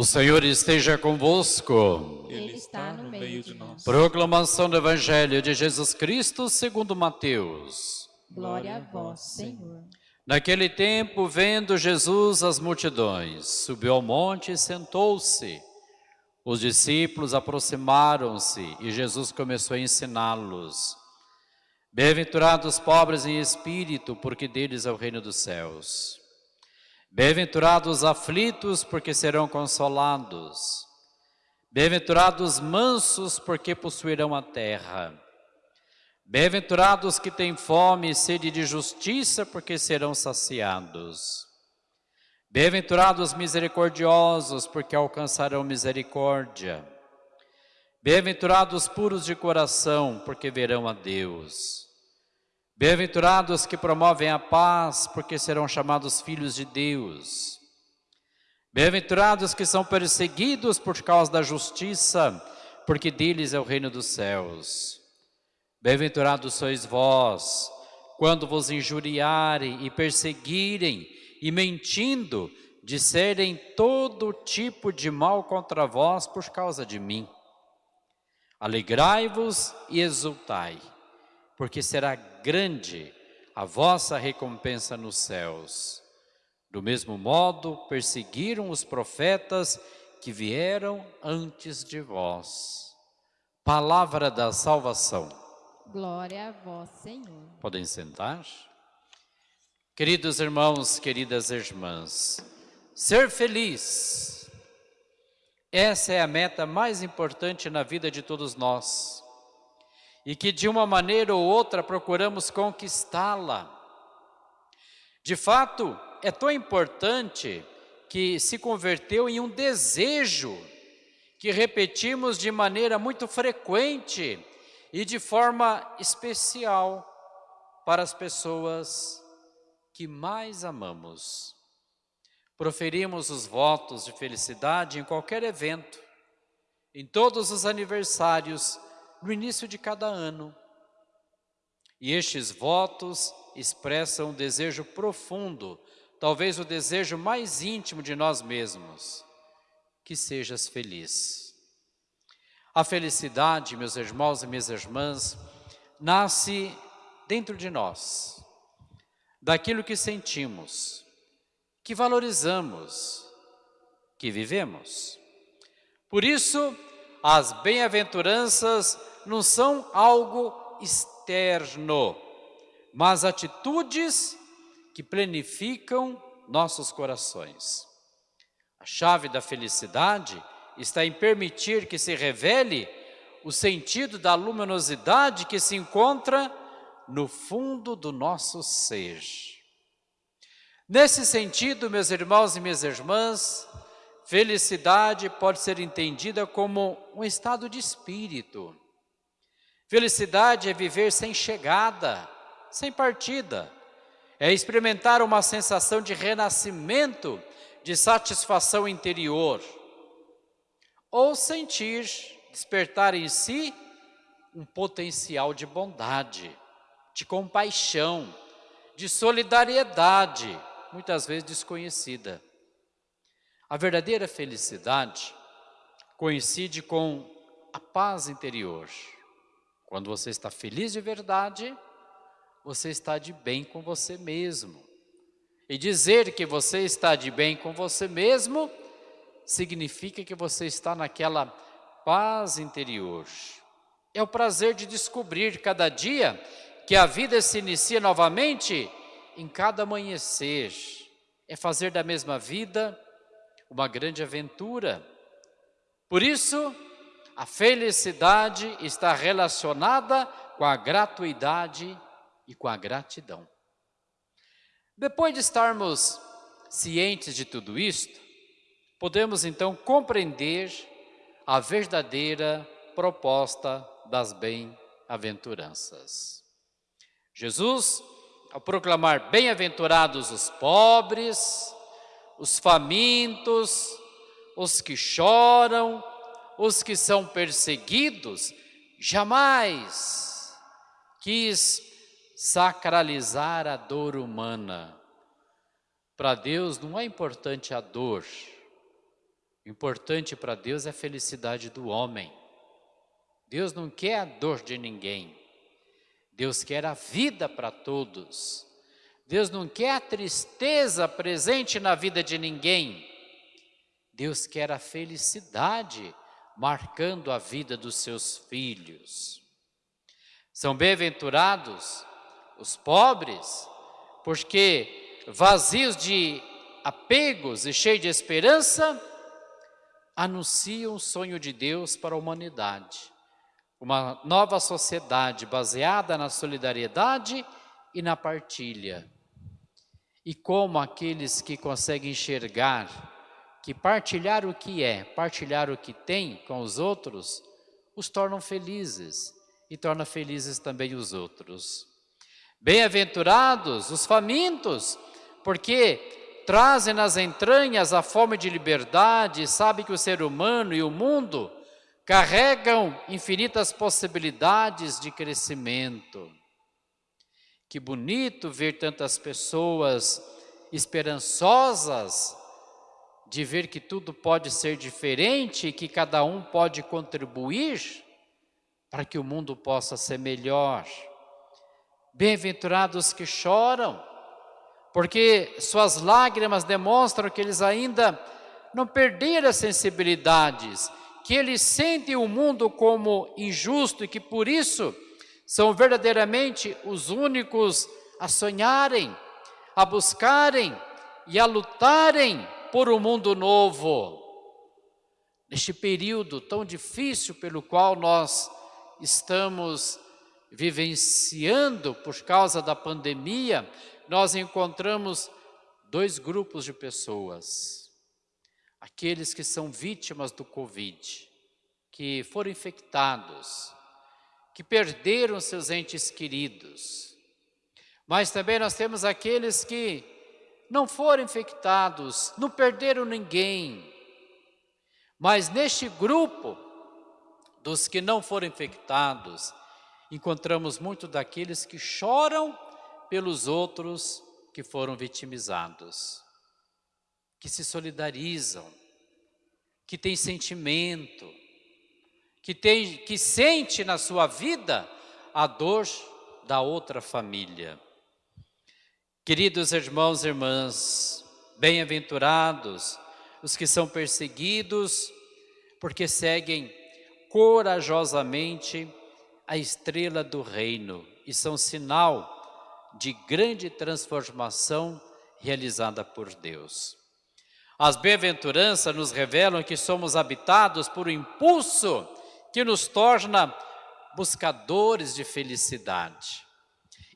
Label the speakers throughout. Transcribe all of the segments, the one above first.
Speaker 1: O Senhor esteja convosco.
Speaker 2: Ele está no meio de nós.
Speaker 1: Proclamação do Evangelho de Jesus Cristo segundo Mateus.
Speaker 2: Glória a vós, Senhor.
Speaker 1: Naquele tempo, vendo Jesus as multidões, subiu ao monte e sentou-se. Os discípulos aproximaram-se e Jesus começou a ensiná-los. Bem-aventurados os pobres em espírito, porque deles é o reino dos céus. Bem-aventurados os aflitos, porque serão consolados. Bem-aventurados os mansos, porque possuirão a terra. Bem-aventurados que têm fome e sede de justiça, porque serão saciados. Bem-aventurados os misericordiosos, porque alcançarão misericórdia. Bem-aventurados os puros de coração, porque verão a Deus. Bem-aventurados que promovem a paz, porque serão chamados filhos de Deus. Bem-aventurados que são perseguidos por causa da justiça, porque deles é o reino dos céus. Bem-aventurados sois vós, quando vos injuriarem e perseguirem, e mentindo, disserem todo tipo de mal contra vós por causa de mim. Alegrai-vos e exultai, porque será grande a vossa recompensa nos céus. Do mesmo modo, perseguiram os profetas que vieram antes de vós. Palavra da salvação.
Speaker 2: Glória a vós, Senhor.
Speaker 1: Podem sentar. Queridos irmãos, queridas irmãs, ser feliz, essa é a meta mais importante na vida de todos nós e que de uma maneira ou outra procuramos conquistá-la. De fato, é tão importante que se converteu em um desejo que repetimos de maneira muito frequente e de forma especial para as pessoas que mais amamos. Proferimos os votos de felicidade em qualquer evento, em todos os aniversários, no início de cada ano. E estes votos expressam um desejo profundo, talvez o desejo mais íntimo de nós mesmos, que sejas feliz. A felicidade, meus irmãos e minhas irmãs, nasce dentro de nós, daquilo que sentimos, que valorizamos, que vivemos. Por isso, as bem-aventuranças não são algo externo, mas atitudes que planificam nossos corações. A chave da felicidade está em permitir que se revele o sentido da luminosidade que se encontra no fundo do nosso ser. Nesse sentido, meus irmãos e minhas irmãs, felicidade pode ser entendida como um estado de espírito. Felicidade é viver sem chegada, sem partida. É experimentar uma sensação de renascimento, de satisfação interior ou sentir, despertar em si um potencial de bondade, de compaixão, de solidariedade, muitas vezes desconhecida. A verdadeira felicidade coincide com a paz interior. Quando você está feliz de verdade, você está de bem com você mesmo. E dizer que você está de bem com você mesmo significa que você está naquela paz interior. É o prazer de descobrir cada dia que a vida se inicia novamente em cada amanhecer. É fazer da mesma vida uma grande aventura. Por isso, a felicidade está relacionada com a gratuidade e com a gratidão. Depois de estarmos cientes de tudo isto, podemos então compreender a verdadeira proposta das bem-aventuranças. Jesus, ao proclamar bem-aventurados os pobres, os famintos, os que choram, os que são perseguidos, jamais quis sacralizar a dor humana. Para Deus não é importante a dor, importante para Deus é a felicidade do homem. Deus não quer a dor de ninguém. Deus quer a vida para todos. Deus não quer a tristeza presente na vida de ninguém. Deus quer a felicidade marcando a vida dos seus filhos. São bem-aventurados os pobres, porque vazios de apegos e cheios de esperança, anunciam o sonho de Deus para a humanidade. Uma nova sociedade baseada na solidariedade e na partilha. E como aqueles que conseguem enxergar que partilhar o que é, partilhar o que tem com os outros, os tornam felizes e torna felizes também os outros. Bem-aventurados os famintos, porque trazem nas entranhas a fome de liberdade, sabe que o ser humano e o mundo carregam infinitas possibilidades de crescimento. Que bonito ver tantas pessoas esperançosas de ver que tudo pode ser diferente que cada um pode contribuir para que o mundo possa ser melhor. Bem-aventurados que choram, porque suas lágrimas demonstram que eles ainda não perderam as sensibilidades, que eles sentem o mundo como injusto e que por isso são verdadeiramente os únicos a sonharem, a buscarem e a lutarem por um mundo novo. Neste período tão difícil pelo qual nós estamos vivenciando por causa da pandemia, nós encontramos dois grupos de pessoas. Aqueles que são vítimas do Covid, que foram infectados, que perderam seus entes queridos. Mas também nós temos aqueles que não foram infectados, não perderam ninguém. Mas neste grupo dos que não foram infectados, encontramos muito daqueles que choram pelos outros que foram vitimizados, que se solidarizam, que têm sentimento, que, tem, que sente na sua vida a dor da outra família. Queridos irmãos e irmãs, bem-aventurados os que são perseguidos, porque seguem corajosamente a estrela do reino e são sinal de grande transformação realizada por Deus. As bem-aventuranças nos revelam que somos habitados por um impulso que nos torna buscadores de felicidade.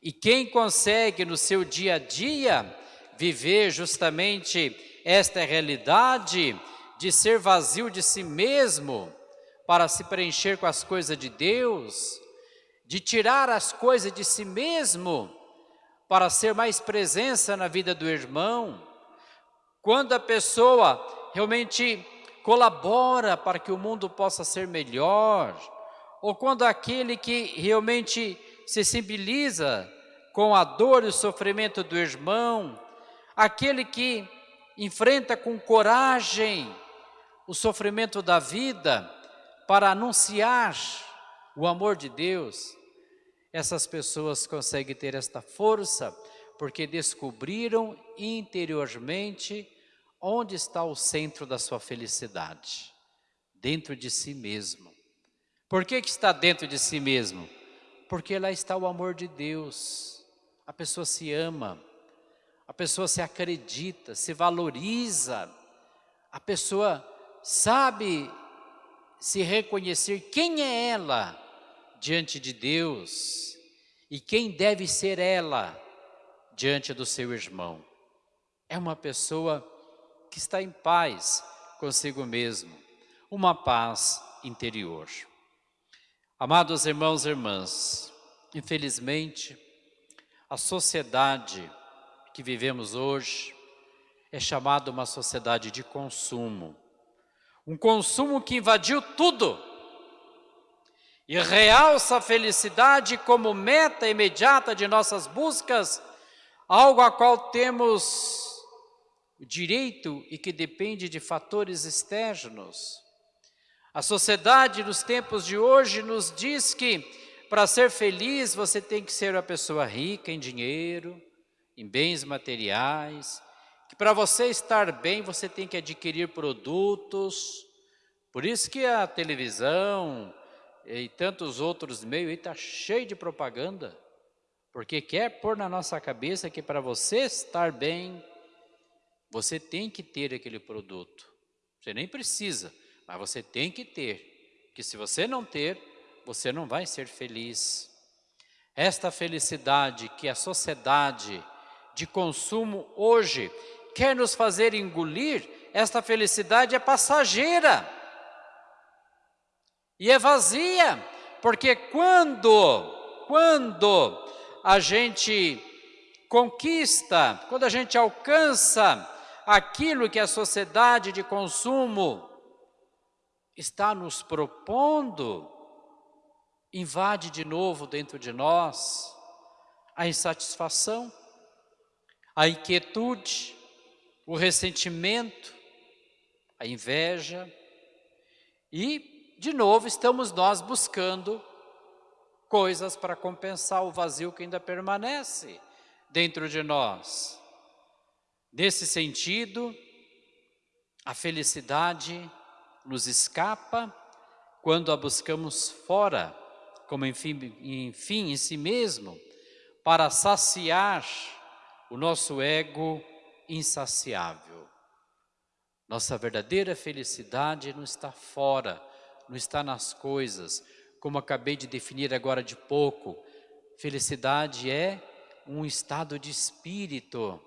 Speaker 1: E quem consegue no seu dia a dia viver justamente esta realidade de ser vazio de si mesmo para se preencher com as coisas de Deus, de tirar as coisas de si mesmo para ser mais presença na vida do irmão. Quando a pessoa realmente colabora para que o mundo possa ser melhor, ou quando aquele que realmente se sensibiliza com a dor e o sofrimento do irmão, aquele que enfrenta com coragem o sofrimento da vida para anunciar o amor de Deus, essas pessoas conseguem ter esta força porque descobriram interiormente onde está o centro da sua felicidade, dentro de si mesmo. Por que, que está dentro de si mesmo? Porque lá está o amor de Deus. A pessoa se ama, a pessoa se acredita, se valoriza, a pessoa sabe se reconhecer quem é ela diante de Deus e quem deve ser ela diante do seu irmão. É uma pessoa que está em paz consigo mesmo, uma paz interior. Amados irmãos e irmãs, infelizmente, a sociedade que vivemos hoje é chamada uma sociedade de consumo, Um consumo que invadiu tudo e realça a felicidade como meta imediata de nossas buscas, algo a qual temos direito e que depende de fatores externos. A sociedade nos tempos de hoje nos diz que para ser feliz você tem que ser uma pessoa rica em dinheiro, em bens materiais, que para você estar bem você tem que adquirir produtos. Por isso que a televisão, e tantos outros meios está cheio de propaganda, porque quer pôr na nossa cabeça que para você estar bem, você tem que ter aquele produto. Você nem precisa, mas você tem que ter, que se você não ter, você não vai ser feliz. Esta felicidade que a sociedade de consumo hoje quer nos fazer engolir, esta felicidade é passageira e é vazia, porque quando, quando a gente conquista, quando a gente alcança aquilo que a sociedade de consumo está nos propondo, invade de novo dentro de nós a insatisfação, a inquietude, o ressentimento, a inveja e de novo, estamos nós buscando coisas para compensar o vazio que ainda permanece dentro de nós. Nesse sentido, a felicidade nos escapa quando a buscamos fora, como enfim, enfim em si mesmo, para saciar o nosso ego insaciável. Nossa verdadeira felicidade não está fora, não está nas coisas, como acabei de definir agora de pouco. Felicidade é um estado de espírito.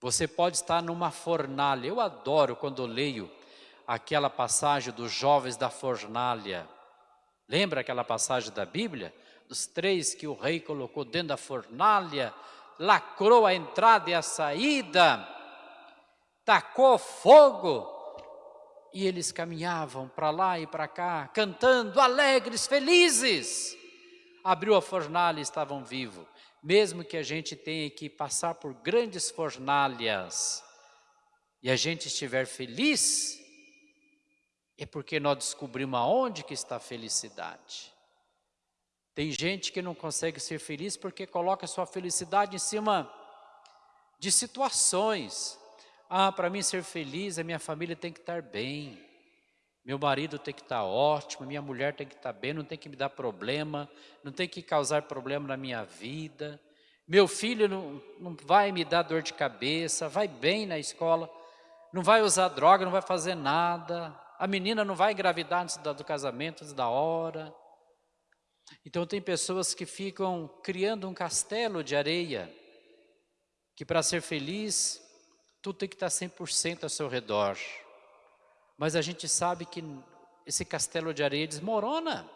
Speaker 1: Você pode estar numa fornalha. Eu adoro quando leio aquela passagem dos jovens da fornalha. Lembra aquela passagem da Bíblia? Dos três que o rei colocou dentro da fornalha, lacrou a entrada e a saída, tacou fogo e eles caminhavam para lá e para cá, cantando, alegres, felizes. Abriu a fornalha e estavam vivos. Mesmo que a gente tenha que passar por grandes fornalhas e a gente estiver feliz, é porque nós descobrimos aonde que está a felicidade. Tem gente que não consegue ser feliz porque coloca sua felicidade em cima de situações, ah, para mim ser feliz, a minha família tem que estar bem. Meu marido tem que estar ótimo, minha mulher tem que estar bem, não tem que me dar problema, não tem que causar problema na minha vida. Meu filho não, não vai me dar dor de cabeça, vai bem na escola, não vai usar droga, não vai fazer nada. A menina não vai engravidar antes do casamento, antes da hora. Então tem pessoas que ficam criando um castelo de areia, que para ser feliz tudo tem que estar 100% ao seu redor. Mas a gente sabe que esse castelo de areia desmorona,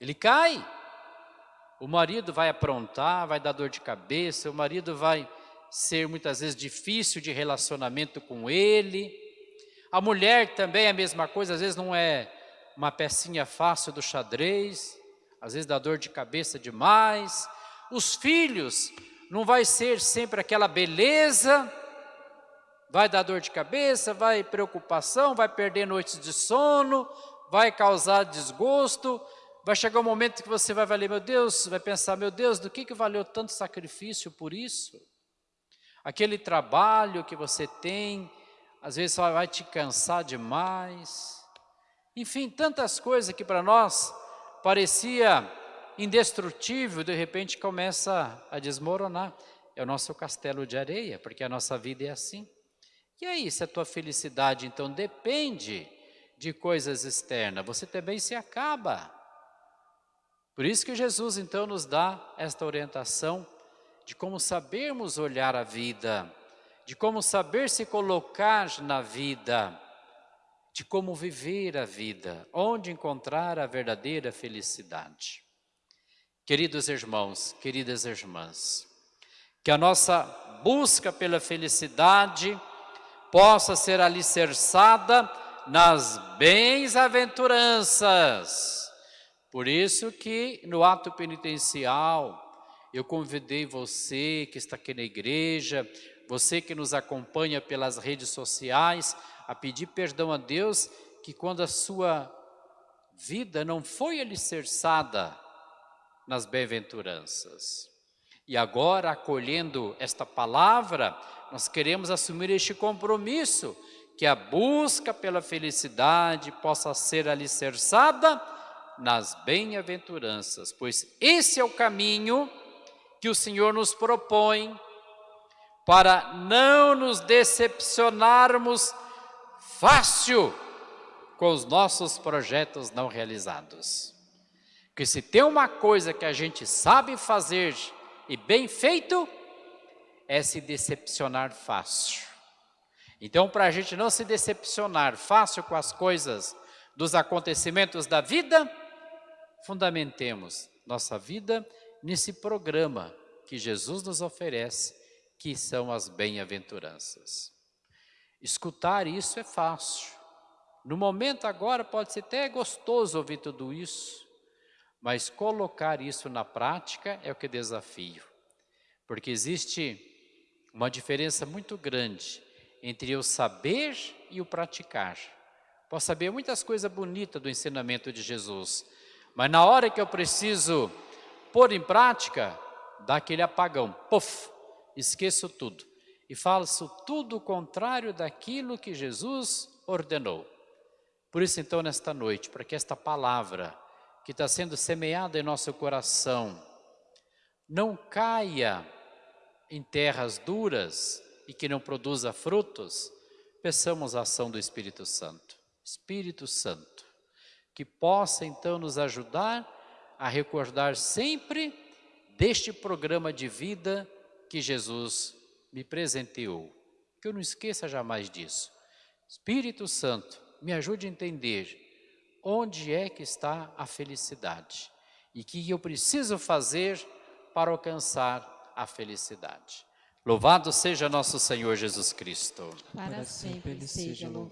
Speaker 1: ele cai. O marido vai aprontar, vai dar dor de cabeça, o marido vai ser muitas vezes difícil de relacionamento com ele. A mulher também é a mesma coisa, às vezes não é uma pecinha fácil do xadrez, às vezes dá dor de cabeça demais. Os filhos não vai ser sempre aquela beleza, Vai dar dor de cabeça, vai preocupação, vai perder noites de sono, vai causar desgosto, vai chegar um momento que você vai valer, meu Deus, vai pensar, meu Deus, do que, que valeu tanto sacrifício por isso? Aquele trabalho que você tem, às vezes vai te cansar demais. Enfim, tantas coisas que para nós parecia indestrutível, de repente começa a desmoronar. É o nosso castelo de areia, porque a nossa vida é assim. E aí, se a tua felicidade então depende de coisas externas, você também se acaba. Por isso que Jesus então nos dá esta orientação de como sabermos olhar a vida, de como saber se colocar na vida, de como viver a vida, onde encontrar a verdadeira felicidade. Queridos irmãos, queridas irmãs, que a nossa busca pela felicidade possa ser alicerçada nas bem-aventuranças. Por isso que no ato penitencial eu convidei você que está aqui na igreja, você que nos acompanha pelas redes sociais, a pedir perdão a Deus que quando a sua vida não foi alicerçada nas bem-aventuranças. E agora, acolhendo esta palavra, nós queremos assumir este compromisso, que a busca pela felicidade possa ser alicerçada nas bem-aventuranças, pois esse é o caminho que o Senhor nos propõe para não nos decepcionarmos fácil com os nossos projetos não realizados. Porque se tem uma coisa que a gente sabe fazer e bem feito, é se decepcionar fácil. Então, para a gente não se decepcionar fácil com as coisas dos acontecimentos da vida, fundamentemos nossa vida nesse programa que Jesus nos oferece, que são as bem-aventuranças. Escutar isso é fácil. No momento agora pode ser até gostoso ouvir tudo isso, mas colocar isso na prática é o que desafio. Porque existe uma diferença muito grande entre o saber e o praticar. Posso saber muitas coisas bonitas do ensinamento de Jesus, mas na hora que eu preciso pôr em prática, dá aquele apagão, puf, esqueço tudo. E faço tudo o contrário daquilo que Jesus ordenou. Por isso então nesta noite, para que esta palavra que está sendo semeada em nosso coração, não caia em terras duras e que não produza frutos, peçamos a ação do Espírito Santo. Espírito Santo, que possa então nos ajudar a recordar sempre deste programa de vida que Jesus me presenteou. Que eu não esqueça jamais disso. Espírito Santo, me ajude a entender onde é que está a felicidade e que eu preciso fazer para alcançar a felicidade. Louvado seja nosso Senhor Jesus Cristo.
Speaker 2: Para sempre seja louvado.